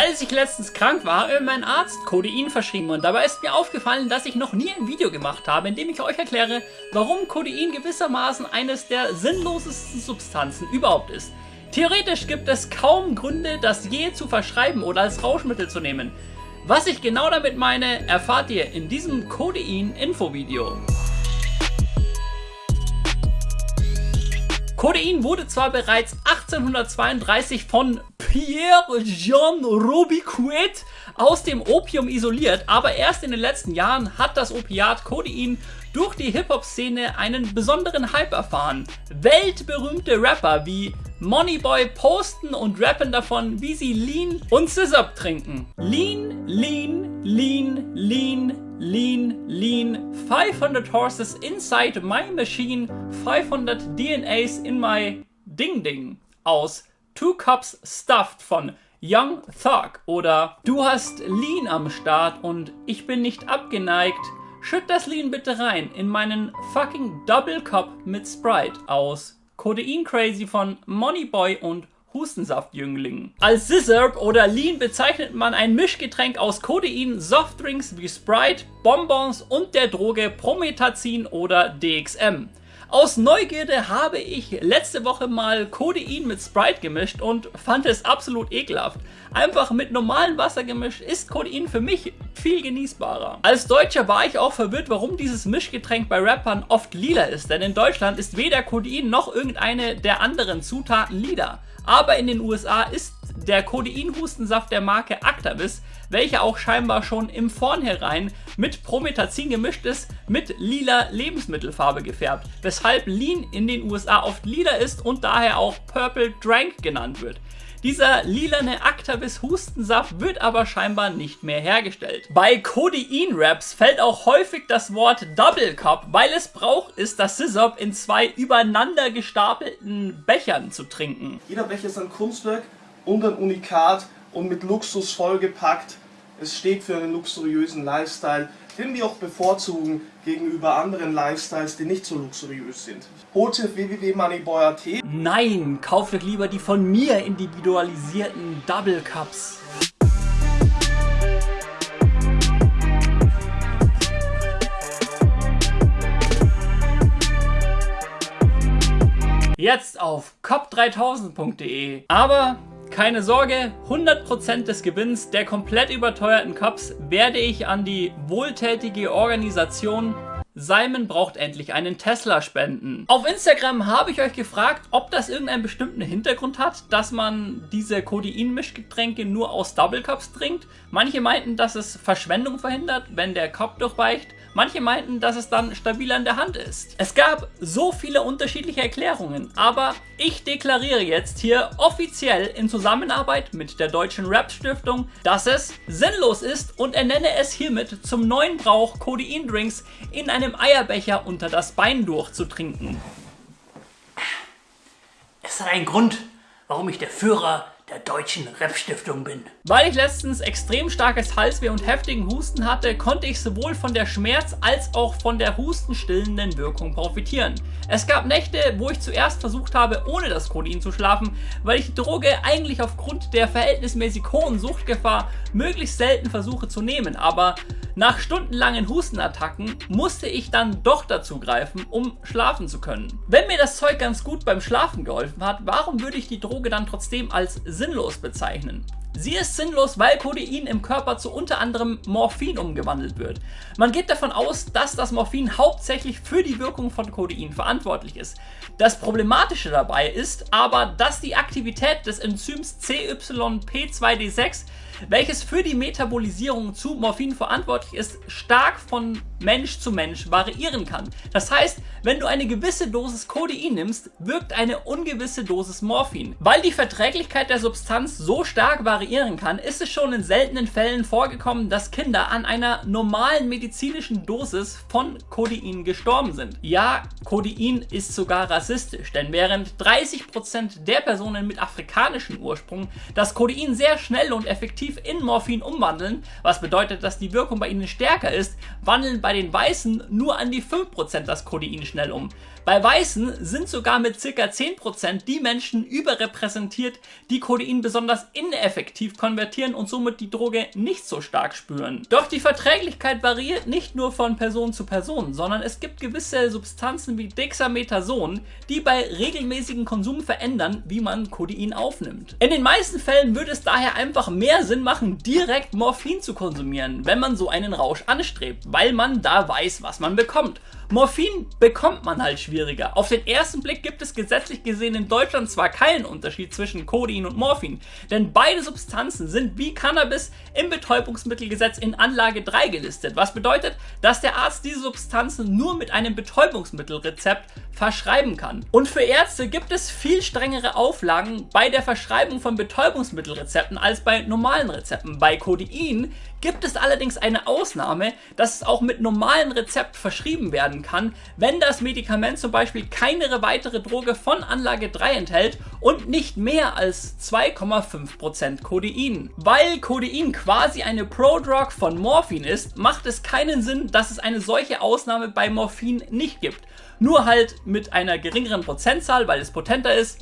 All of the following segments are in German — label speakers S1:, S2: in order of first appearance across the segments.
S1: Als ich letztens krank war, hat mein Arzt Codein verschrieben und dabei ist mir aufgefallen, dass ich noch nie ein Video gemacht habe, in dem ich euch erkläre, warum Codein gewissermaßen eines der sinnlosesten Substanzen überhaupt ist. Theoretisch gibt es kaum Gründe, das je zu verschreiben oder als Rauschmittel zu nehmen. Was ich genau damit meine, erfahrt ihr in diesem Codein-Info-Video. Codein wurde zwar bereits 1832 von Pierre-Jean Robiquet aus dem Opium isoliert, aber erst in den letzten Jahren hat das Opiat Codein durch die Hip-Hop-Szene einen besonderen Hype erfahren. Weltberühmte Rapper wie Moneyboy posten und rappen davon, wie sie Lean und Scissor trinken. Lean, Lean, Lean, Lean, Lean, Lean, 500 horses inside my machine, 500 DNAs in my Ding Ding aus Two Cups Stuffed von Young Thug oder Du hast Lean am Start und ich bin nicht abgeneigt, schütt das Lean bitte rein in meinen fucking Double Cup mit Sprite aus Codein Crazy von Moneyboy und Hustensaftjüngling. Als Sizzurp oder Lean bezeichnet man ein Mischgetränk aus Codein, Softdrinks wie Sprite, Bonbons und der Droge Prometazin oder DXM. Aus Neugierde habe ich letzte Woche mal Codein mit Sprite gemischt und fand es absolut ekelhaft. Einfach mit normalem Wasser gemischt ist Codein für mich viel genießbarer. Als Deutscher war ich auch verwirrt, warum dieses Mischgetränk bei Rappern oft lila ist, denn in Deutschland ist weder Codein noch irgendeine der anderen Zutaten lila. Aber in den USA ist der Codein-Hustensaft der Marke Actavis, welcher auch scheinbar schon im Vornherein mit Promethazin gemischt ist, mit lila Lebensmittelfarbe gefärbt, weshalb Lean in den USA oft lila ist und daher auch Purple Drank genannt wird. Dieser lilane Actavis Hustensaft wird aber scheinbar nicht mehr hergestellt. Bei Codein-Raps fällt auch häufig das Wort Double Cup, weil es Brauch ist, das Sizzop in zwei übereinander gestapelten Bechern zu trinken.
S2: Jeder Becher ist ein Kunstwerk und ein Unikat und mit Luxus vollgepackt. Es steht für einen luxuriösen Lifestyle, den wir auch bevorzugen gegenüber anderen Lifestyles, die nicht so luxuriös sind. Auf www.moneyboy.at.
S1: Nein, kauft euch lieber die von mir individualisierten Double Cups. Jetzt auf cop3000.de. Aber keine Sorge, 100% des Gewinns der komplett überteuerten Cups werde ich an die wohltätige Organisation Simon braucht endlich einen Tesla spenden. Auf Instagram habe ich euch gefragt, ob das irgendeinen bestimmten Hintergrund hat, dass man diese Codein-Mischgetränke nur aus Double Cups trinkt. Manche meinten, dass es Verschwendung verhindert, wenn der Cup durchweicht. Manche meinten, dass es dann stabiler in der Hand ist. Es gab so viele unterschiedliche Erklärungen, aber ich deklariere jetzt hier offiziell in Zusammenarbeit mit der Deutschen Rap Stiftung, dass es sinnlos ist und ernenne es hiermit zum neuen Brauch Codein-Drinks in einem Eierbecher unter das Bein durchzutrinken.
S3: Es hat einen Grund, warum ich der Führer der Deutschen Rap-Stiftung bin.
S1: Weil ich letztens extrem starkes Halsweh und heftigen Husten hatte, konnte ich sowohl von der Schmerz- als auch von der hustenstillenden Wirkung profitieren. Es gab Nächte, wo ich zuerst versucht habe, ohne das Codein zu schlafen, weil ich die Droge eigentlich aufgrund der verhältnismäßig hohen Suchtgefahr möglichst selten versuche zu nehmen, aber nach stundenlangen Hustenattacken musste ich dann doch dazu greifen, um schlafen zu können. Wenn mir das Zeug ganz gut beim Schlafen geholfen hat, warum würde ich die Droge dann trotzdem als sinnlos bezeichnen? Sie ist sinnlos, weil Codein im Körper zu unter anderem Morphin umgewandelt wird. Man geht davon aus, dass das Morphin hauptsächlich für die Wirkung von Codein verantwortlich ist. Das Problematische dabei ist aber, dass die Aktivität des Enzyms CYP2D6 welches für die Metabolisierung zu Morphin verantwortlich ist, stark von Mensch zu Mensch variieren kann. Das heißt, wenn du eine gewisse Dosis Codein nimmst, wirkt eine ungewisse Dosis Morphin. Weil die Verträglichkeit der Substanz so stark variieren kann, ist es schon in seltenen Fällen vorgekommen, dass Kinder an einer normalen medizinischen Dosis von Codein gestorben sind. Ja, Codein ist sogar rassistisch, denn während 30% der Personen mit afrikanischem Ursprung das Codein sehr schnell und effektiv in Morphin umwandeln, was bedeutet, dass die Wirkung bei ihnen stärker ist, wandeln bei den Weißen nur an die 5% das Codein schnell um. Bei Weißen sind sogar mit ca. 10% die Menschen überrepräsentiert, die Codein besonders ineffektiv konvertieren und somit die Droge nicht so stark spüren. Doch die Verträglichkeit variiert nicht nur von Person zu Person, sondern es gibt gewisse Substanzen wie Dexamethason, die bei regelmäßigem Konsum verändern, wie man Codein aufnimmt. In den meisten Fällen würde es daher einfach mehr Sinn machen, direkt Morphin zu konsumieren, wenn man so einen Rausch anstrebt, weil man da weiß, was man bekommt. Morphin bekommt man halt schwieriger. Auf den ersten Blick gibt es gesetzlich gesehen in Deutschland zwar keinen Unterschied zwischen Codein und Morphin, denn beide Substanzen sind wie Cannabis im Betäubungsmittelgesetz in Anlage 3 gelistet, was bedeutet, dass der Arzt diese Substanzen nur mit einem Betäubungsmittelrezept verschreiben kann. Und für Ärzte gibt es viel strengere Auflagen bei der Verschreibung von Betäubungsmittelrezepten als bei normalen Rezepten. Bei Codein gibt es allerdings eine Ausnahme, dass es auch mit normalen Rezept verschrieben werden kann, wenn das Medikament zum Beispiel keine weitere Droge von Anlage 3 enthält und nicht mehr als 2,5% Codein. Weil Codein quasi eine Prodrug von Morphin ist, macht es keinen Sinn, dass es eine solche Ausnahme bei Morphin nicht gibt. Nur halt mit einer geringeren Prozentzahl, weil es potenter ist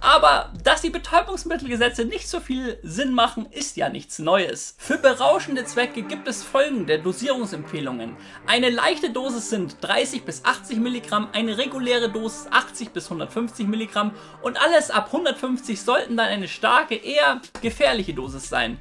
S1: aber dass die Betäubungsmittelgesetze nicht so viel Sinn machen, ist ja nichts Neues. Für berauschende Zwecke gibt es folgende Dosierungsempfehlungen. Eine leichte Dosis sind 30 bis 80 Milligramm, eine reguläre Dosis 80 bis 150 Milligramm und alles ab 150 sollten dann eine starke, eher gefährliche Dosis sein.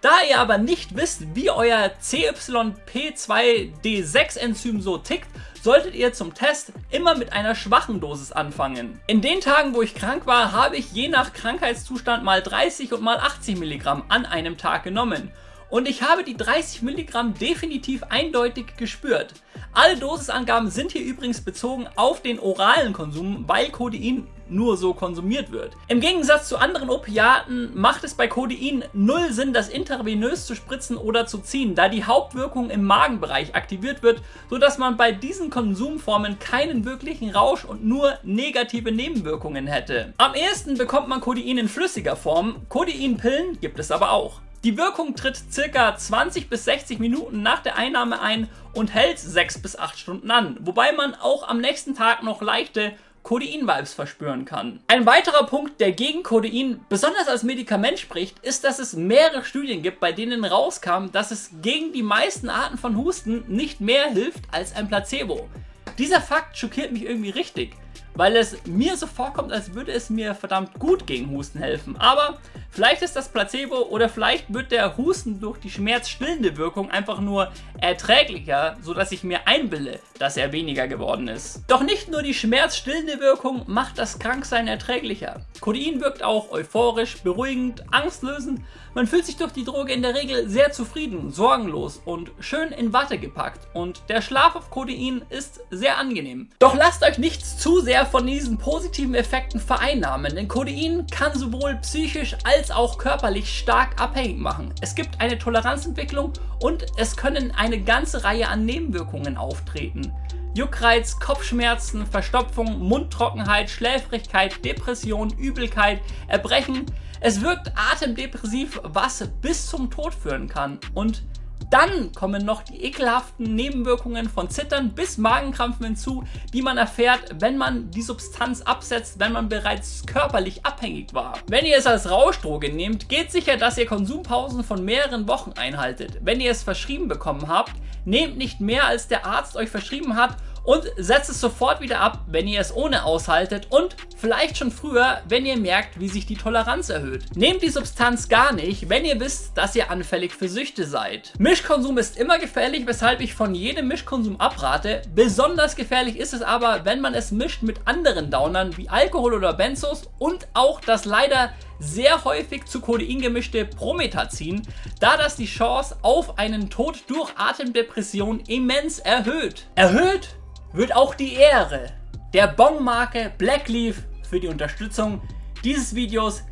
S1: Da ihr aber nicht wisst, wie euer CYP2D6-Enzym so tickt, solltet ihr zum Test immer mit einer schwachen Dosis anfangen. In den Tagen, wo ich krank war, habe ich je nach Krankheitszustand mal 30 und mal 80 Milligramm an einem Tag genommen. Und ich habe die 30 Milligramm definitiv eindeutig gespürt. Alle Dosisangaben sind hier übrigens bezogen auf den oralen Konsum, weil Codein nur so konsumiert wird. Im Gegensatz zu anderen Opiaten macht es bei Codein null Sinn, das intravenös zu spritzen oder zu ziehen, da die Hauptwirkung im Magenbereich aktiviert wird, sodass man bei diesen Konsumformen keinen wirklichen Rausch und nur negative Nebenwirkungen hätte. Am ehesten bekommt man Codein in flüssiger Form, Codeinpillen gibt es aber auch. Die Wirkung tritt circa 20 bis 60 Minuten nach der Einnahme ein und hält 6 bis 8 Stunden an, wobei man auch am nächsten Tag noch leichte Codein-Vibes verspüren kann. Ein weiterer Punkt, der gegen Codein besonders als Medikament spricht, ist, dass es mehrere Studien gibt, bei denen rauskam, dass es gegen die meisten Arten von Husten nicht mehr hilft als ein Placebo. Dieser Fakt schockiert mich irgendwie richtig weil es mir so vorkommt, als würde es mir verdammt gut gegen Husten helfen. Aber vielleicht ist das Placebo oder vielleicht wird der Husten durch die schmerzstillende Wirkung einfach nur erträglicher, sodass ich mir einbilde, dass er weniger geworden ist. Doch nicht nur die schmerzstillende Wirkung macht das Kranksein erträglicher. Codein wirkt auch euphorisch, beruhigend, angstlösend. Man fühlt sich durch die Droge in der Regel sehr zufrieden, sorgenlos und schön in Watte gepackt. Und der Schlaf auf Codein ist sehr angenehm. Doch lasst euch nichts zu sehr von diesen positiven Effekten vereinnahmen, denn Codein kann sowohl psychisch als auch körperlich stark abhängig machen. Es gibt eine Toleranzentwicklung und es können eine ganze Reihe an Nebenwirkungen auftreten. Juckreiz, Kopfschmerzen, Verstopfung, Mundtrockenheit, Schläfrigkeit, Depression, Übelkeit, Erbrechen. Es wirkt atemdepressiv, was bis zum Tod führen kann. Und dann kommen noch die ekelhaften Nebenwirkungen von Zittern bis Magenkrampfen hinzu, die man erfährt, wenn man die Substanz absetzt, wenn man bereits körperlich abhängig war. Wenn ihr es als Rauschdroge nehmt, geht sicher, dass ihr Konsumpausen von mehreren Wochen einhaltet. Wenn ihr es verschrieben bekommen habt, nehmt nicht mehr als der Arzt euch verschrieben hat und setzt es sofort wieder ab, wenn ihr es ohne aushaltet und vielleicht schon früher, wenn ihr merkt, wie sich die Toleranz erhöht. Nehmt die Substanz gar nicht, wenn ihr wisst, dass ihr anfällig für Süchte seid. Mischkonsum ist immer gefährlich, weshalb ich von jedem Mischkonsum abrate. Besonders gefährlich ist es aber, wenn man es mischt mit anderen Downern wie Alkohol oder Benzos und auch das leider sehr häufig zu Codein gemischte Promethazin, da das die Chance auf einen Tod durch Atemdepression immens erhöht. Erhöht wird auch die Ehre der Bong-Marke Blackleaf für die Unterstützung dieses Videos,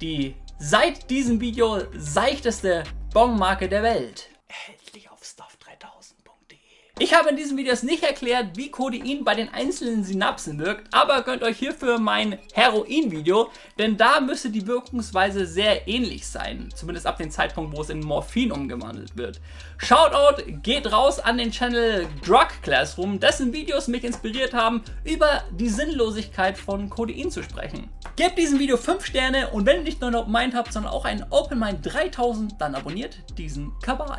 S1: die seit diesem Video seichteste Bong-Marke der Welt. Erhältlich auf stuff3000.de Ich habe in diesem Video nicht erklärt, wie Codein bei den einzelnen Synapsen wirkt, aber gönnt euch hierfür mein Heroin-Video, denn da müsste die Wirkungsweise sehr ähnlich sein, zumindest ab dem Zeitpunkt, wo es in Morphin umgewandelt wird. Shoutout geht raus an den Channel Drug Classroom, dessen Videos mich inspiriert haben, über die Sinnlosigkeit von Codein zu sprechen. Gebt diesem Video 5 Sterne und wenn ihr nicht nur ein Open Mind habt, sondern auch ein Open Mind 3000, dann abonniert diesen Kabal.